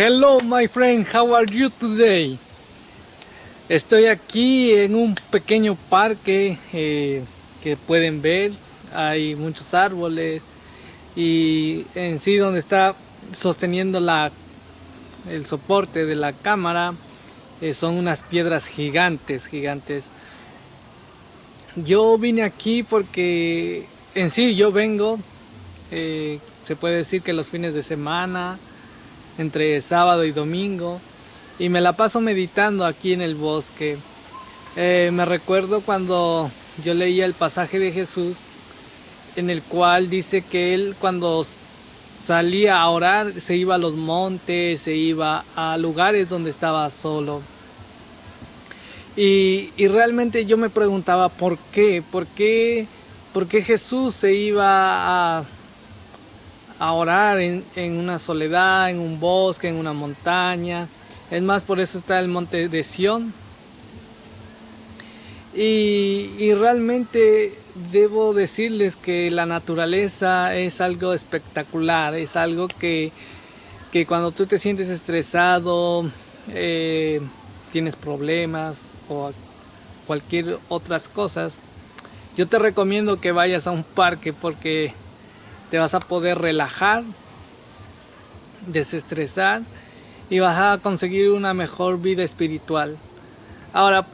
Hello my friend, how are you today? Estoy aquí en un pequeño parque eh, que pueden ver, hay muchos árboles y en sí donde está sosteniendo la, el soporte de la cámara eh, son unas piedras gigantes, gigantes. Yo vine aquí porque en sí yo vengo, eh, se puede decir que los fines de semana, entre sábado y domingo, y me la paso meditando aquí en el bosque. Eh, me recuerdo cuando yo leía el pasaje de Jesús, en el cual dice que él cuando salía a orar se iba a los montes, se iba a lugares donde estaba solo. Y, y realmente yo me preguntaba por qué, por qué, por qué Jesús se iba a a orar en, una soledad, en un bosque, en una montaña. Es más, por eso está el monte de Sión. Y, realmente debo decirles que la naturaleza es algo espectacular, es algo que, cuando tú te sientes estresado, eh, tienes problemas o cualquier otras cosas, yo te recomiendo que vayas a un parque porque te vas a poder relajar, desestresar y vas a conseguir una mejor vida espiritual. Ahora,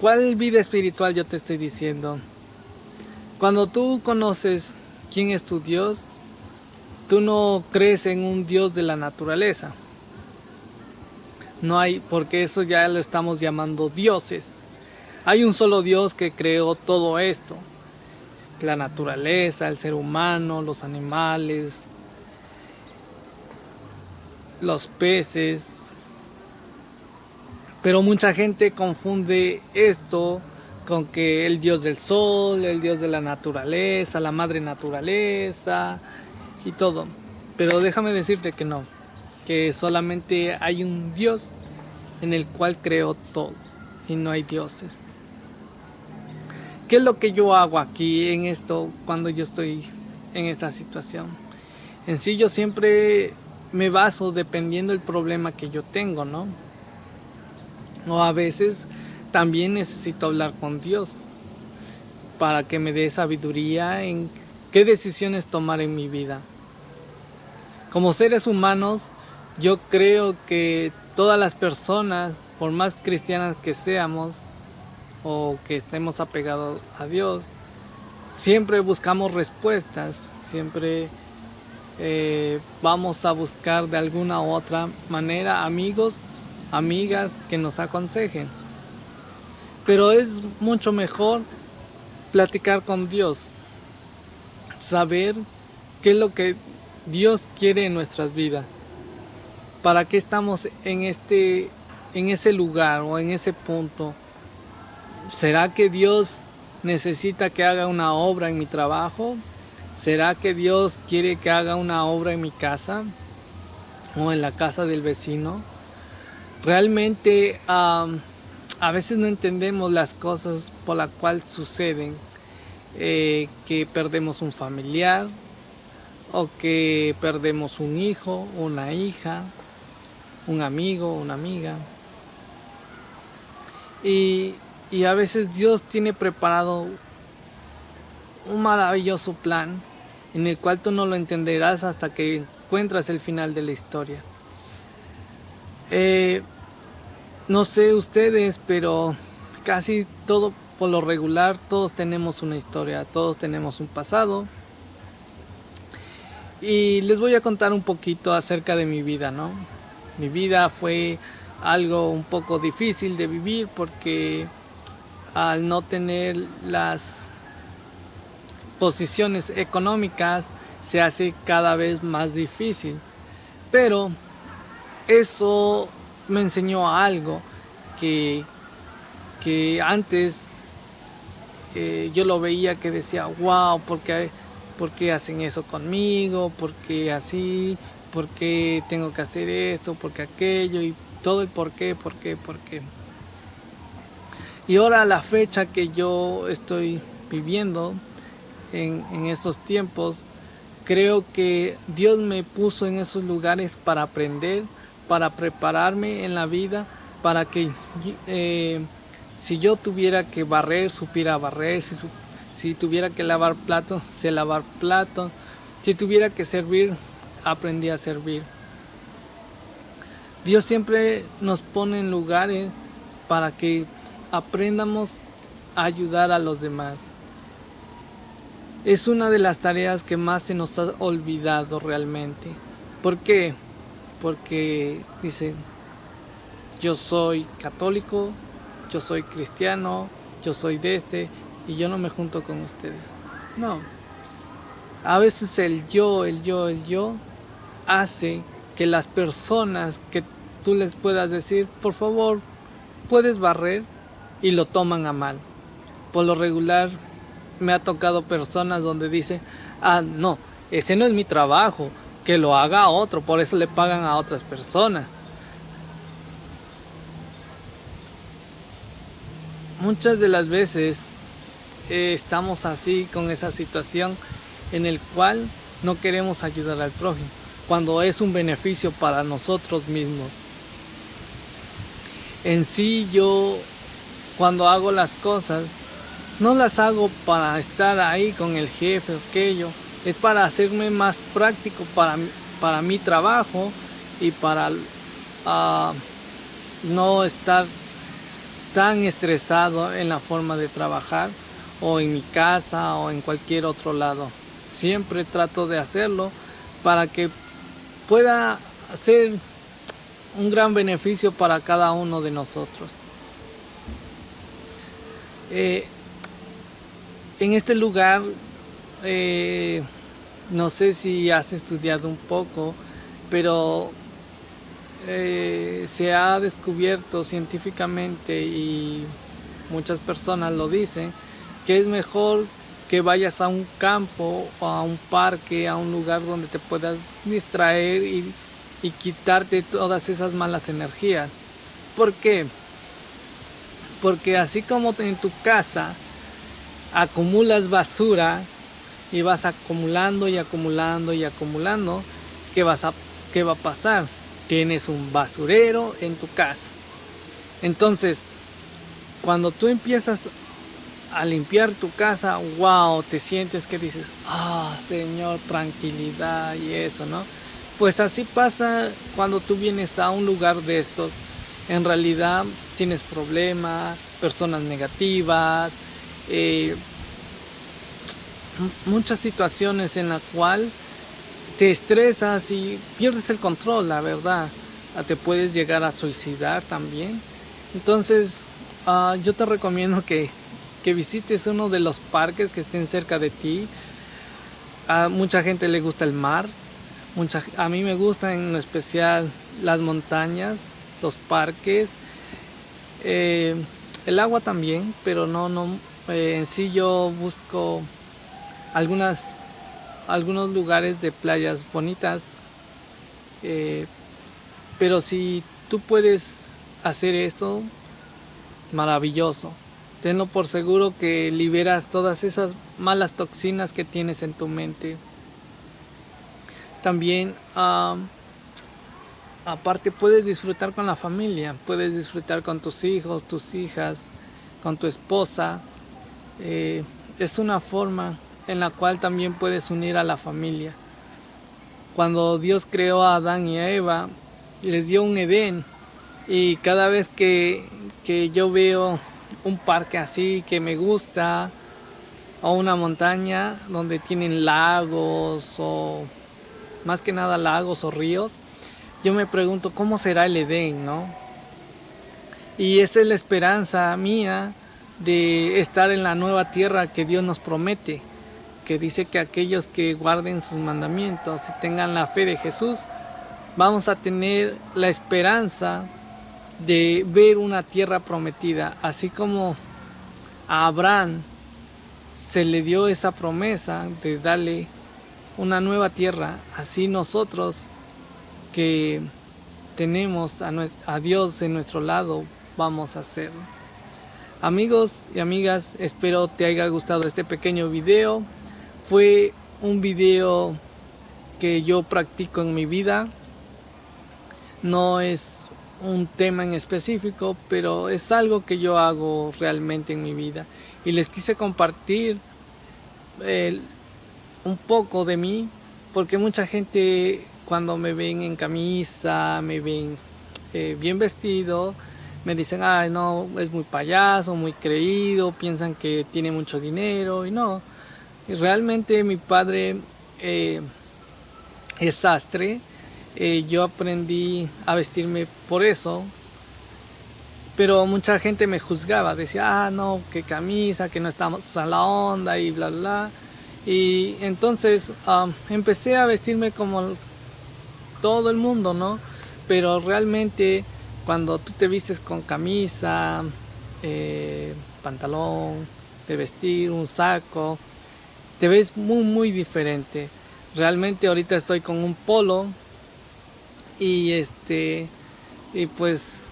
¿cuál vida espiritual yo te estoy diciendo? Cuando tú conoces quién es tu Dios, tú no crees en un Dios de la naturaleza. No hay, porque eso ya lo estamos llamando dioses. Hay un solo Dios que creó todo esto la naturaleza, el ser humano, los animales, los peces. Pero mucha gente confunde esto con que el dios del sol, el dios de la naturaleza, la madre naturaleza y todo. Pero déjame decirte que no, que solamente hay un dios en el cual creó todo y no hay dioses. ¿Qué es lo que yo hago aquí en esto cuando yo estoy en esta situación? En sí yo siempre me baso dependiendo del problema que yo tengo, ¿no? O a veces también necesito hablar con Dios para que me dé sabiduría en qué decisiones tomar en mi vida. Como seres humanos, yo creo que todas las personas, por más cristianas que seamos, o que estemos apegados a Dios, siempre buscamos respuestas, siempre eh, vamos a buscar de alguna u otra manera amigos, amigas que nos aconsejen. Pero es mucho mejor platicar con Dios, saber qué es lo que Dios quiere en nuestras vidas, para qué estamos en este en ese lugar o en ese punto ¿Será que Dios necesita que haga una obra en mi trabajo? ¿Será que Dios quiere que haga una obra en mi casa o en la casa del vecino? Realmente a veces no entendemos las cosas por las cuales suceden, eh, que perdemos un familiar o que perdemos un hijo, una hija, un amigo, una amiga. Y y a veces Dios tiene preparado un maravilloso plan en el cual tú no lo entenderás hasta que encuentras el final de la historia. Eh, no sé ustedes, pero casi todo por lo regular, todos tenemos una historia, todos tenemos un pasado. Y les voy a contar un poquito acerca de mi vida, ¿no? Mi vida fue algo un poco difícil de vivir porque al no tener las posiciones económicas se hace cada vez más difícil. Pero eso me enseñó algo que, que antes eh, yo lo veía que decía, wow, ¿por qué, ¿por qué hacen eso conmigo? ¿Por qué así? ¿Por qué tengo que hacer esto? ¿Por qué aquello? Y todo el por qué, por qué, por qué. Y ahora la fecha que yo estoy viviendo en, estos tiempos, creo que Dios me puso en esos lugares para aprender, para prepararme en la vida, para que eh, si yo tuviera que barrer, supiera barrer, si, si tuviera que lavar platos, sé lavar platos, si tuviera que servir, aprendí a servir. Dios siempre nos pone en lugares para que aprendamos a ayudar a los demás. Es una de las tareas que más se nos ha olvidado realmente. ¿Por qué? Porque dice, yo soy católico, yo soy cristiano, yo soy de este y yo no me junto con ustedes. No. A veces el yo, el yo, el yo hace que las personas que tú les puedas decir, por favor, puedes barrer y lo toman a mal. Por lo regular me ha tocado personas donde dice, ah, no, ese no es mi trabajo, que lo haga otro, por eso le pagan a otras personas. Muchas de las veces eh, estamos así con esa situación en el cual no queremos ayudar al prójimo, cuando es un beneficio para nosotros mismos. En sí yo cuando hago las cosas no las hago para estar ahí con el jefe o aquello, es para hacerme más práctico para, para mi trabajo y para ah, no estar tan estresado en la forma de trabajar o en mi casa o en cualquier otro lado. Siempre trato de hacerlo para que pueda ser un gran beneficio para cada uno de nosotros. Eh, en este lugar, eh, no sé si has estudiado un poco, pero eh, se ha descubierto científicamente y muchas personas lo dicen, que es mejor que vayas a un campo o a un parque, a un lugar donde te puedas distraer y, y quitarte todas esas malas energías. ¿Por qué? Porque así como en tu casa acumulas basura y vas acumulando y acumulando y acumulando, ¿qué, vas a, qué va a pasar? Tienes un basurero en tu casa. Entonces, cuando tú empiezas a limpiar tu casa, wow, te sientes que dices, ah, Señor, tranquilidad y eso, ¿no? Pues así pasa cuando tú vienes a un lugar de estos. En realidad tienes problemas, personas negativas, eh, muchas situaciones en la cual te estresas y pierdes el control, la verdad. Ah, te puedes llegar a suicidar también. Entonces, ah, yo te recomiendo que, que, visites uno de los parques que estén cerca de ti. A mucha gente le gusta el mar. Mucha, a mí me gusta en especial las montañas, los parques. Eh, el agua también, pero no, no, eh, en sí yo busco algunas, algunos lugares de playas bonitas, eh, pero si tú puedes hacer esto, maravilloso. Tenlo por seguro que liberas todas esas malas toxinas que tienes en tu mente. También, aparte, puedes disfrutar con la familia, puedes disfrutar con tus hijos, tus hijas, con tu esposa. Eh, es una forma en la cual también puedes unir a la familia. Cuando Dios creó a Adán y a Eva, les dio un Edén y cada vez que, que yo veo un parque así que me gusta o una montaña donde tienen lagos o más que nada lagos o ríos, yo me pregunto cómo será el Edén, ¿no? Y esa es la esperanza mía de estar en la nueva tierra que Dios nos promete, que dice que aquellos que guarden sus mandamientos y tengan la fe de Jesús, vamos a tener la esperanza de ver una tierra prometida, así como a Abraham se le dio esa promesa de darle una nueva tierra, así nosotros que tenemos a, Dios en nuestro lado vamos a hacerlo. Amigos y amigas, espero te haya gustado este pequeño video. Fue un video que yo practico en mi vida. no es un tema en específico, pero es algo que yo hago realmente en mi vida. Y les quise compartir un poco de mí, porque mucha gente cuando me ven en camisa, me ven eh, bien vestido, me dicen, ay, no, es muy payaso, muy creído, piensan que tiene mucho dinero y no. Realmente mi padre eh, es sastre, eh, yo aprendí a vestirme por eso, pero mucha gente me juzgaba, decía, ah, no, qué camisa, que no estamos a la onda y bla, bla. Y entonces empecé a vestirme como todo el mundo, ¿no? Pero realmente cuando tú te vistes con camisa, eh, pantalón, de vestir, un saco, te ves muy, muy diferente. Realmente ahorita estoy con un polo y este, y pues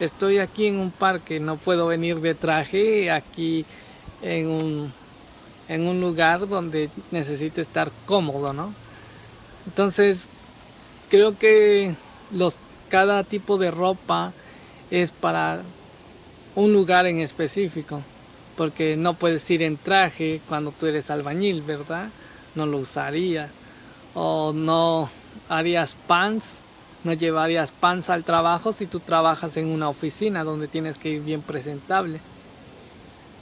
estoy aquí en un parque, no puedo venir de traje aquí en un, en un lugar donde necesito estar cómodo, ¿no? Entonces, creo que los, cada tipo de ropa es para un lugar en específico, porque no puedes ir en traje cuando tú eres albañil, ¿verdad? No lo usaría. O no harías pants no llevarías panza al trabajo si tú trabajas en una oficina donde tienes que ir bien presentable.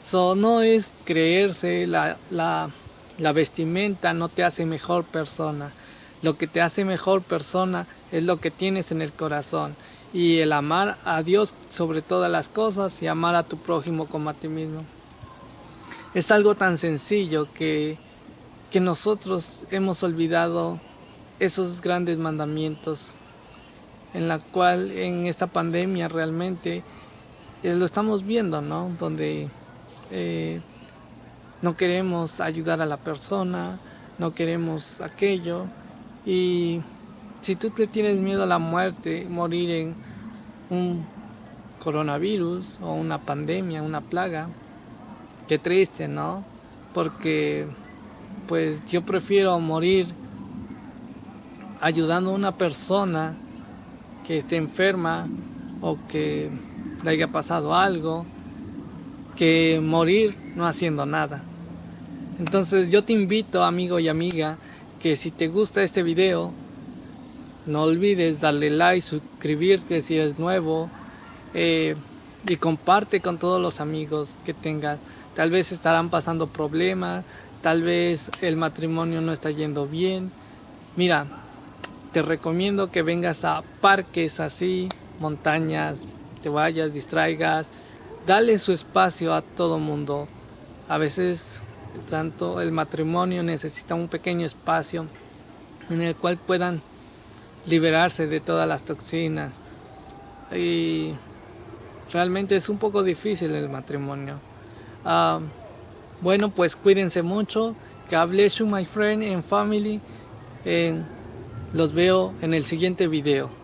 So, no es creerse, la, la, la vestimenta no te hace mejor persona. Lo que te hace mejor persona es lo que tienes en el corazón. Y el amar a Dios sobre todas las cosas y amar a tu prójimo como a ti mismo. Es algo tan sencillo que, que nosotros hemos olvidado esos grandes mandamientos en la cual en esta pandemia realmente eh, lo estamos viendo, ¿no? Donde eh, no queremos ayudar a la persona, no queremos aquello y si tú te tienes miedo a la muerte, morir en un coronavirus o una pandemia, una plaga, qué triste, ¿no? Porque pues yo prefiero morir ayudando a una persona que esté enferma o que le haya pasado algo, que morir no haciendo nada. Entonces yo te invito, amigo y amiga, que si te gusta este video, no olvides darle like, suscribirte si eres nuevo eh, y comparte con todos los amigos que tengas. Tal vez estarán pasando problemas, tal vez el matrimonio no está yendo bien. Mira, te recomiendo que vengas a parques así, montañas, te vayas, distraigas, dale su espacio a todo mundo. A veces tanto el matrimonio necesita un pequeño espacio en el cual puedan liberarse de todas las toxinas. Y realmente es un poco difícil el matrimonio. Ah, bueno, pues cuídense mucho. God bless you, my friend and family. En los veo en el siguiente video.